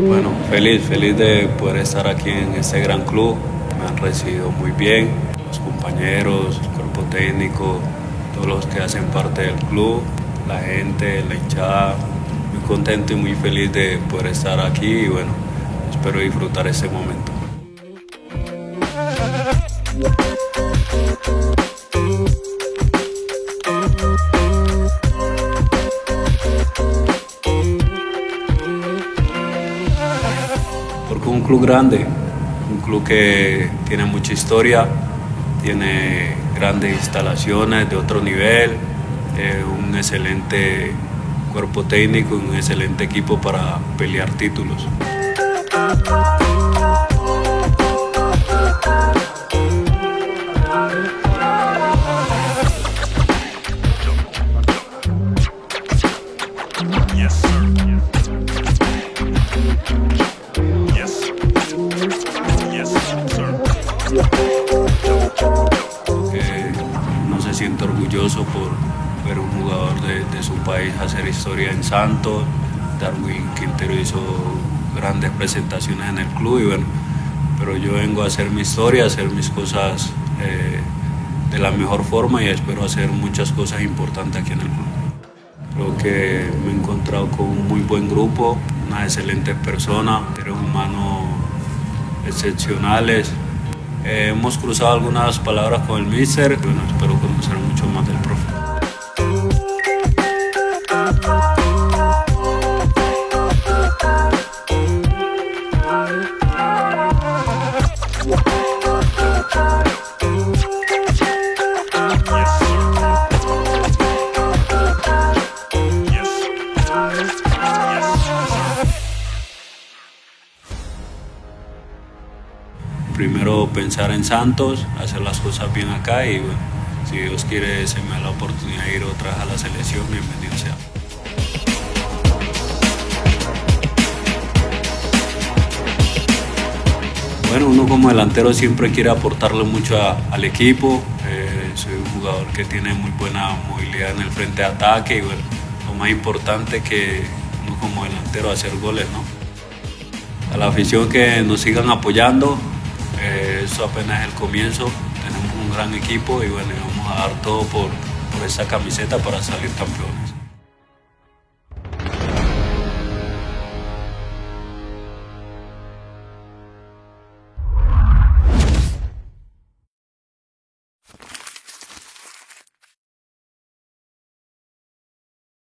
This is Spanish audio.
Bueno, feliz, feliz de poder estar aquí en este gran club. Me han recibido muy bien, los compañeros, el cuerpo técnico, todos los que hacen parte del club, la gente, la hinchada. Muy contento y muy feliz de poder estar aquí y bueno, espero disfrutar ese momento. Un club grande, un club que tiene mucha historia, tiene grandes instalaciones de otro nivel, eh, un excelente cuerpo técnico un excelente equipo para pelear títulos. Orgulloso por ver un jugador de, de su país hacer historia en Santos. Darwin Quintero hizo grandes presentaciones en el club y bueno, pero yo vengo a hacer mi historia, a hacer mis cosas eh, de la mejor forma y espero hacer muchas cosas importantes aquí en el club. Creo que me he encontrado con un muy buen grupo, unas excelentes personas, seres humanos excepcionales. Eh, hemos cruzado algunas palabras con el míster, bueno, espero conocer mucho más del. Primero pensar en Santos, hacer las cosas bien acá y si Dios quiere se me da la oportunidad de ir otra vez a la selección, bienvenido sea. Bueno, uno como delantero siempre quiere aportarle mucho al equipo. Eh, soy un jugador que tiene muy buena movilidad en el frente de ataque y lo más importante que uno como delantero hacer goles, ¿no? A la afición que nos sigan apoyando, esto apenas es el comienzo. Tenemos un gran equipo y bueno, vamos a dar todo por, por esta camiseta para salir campeones.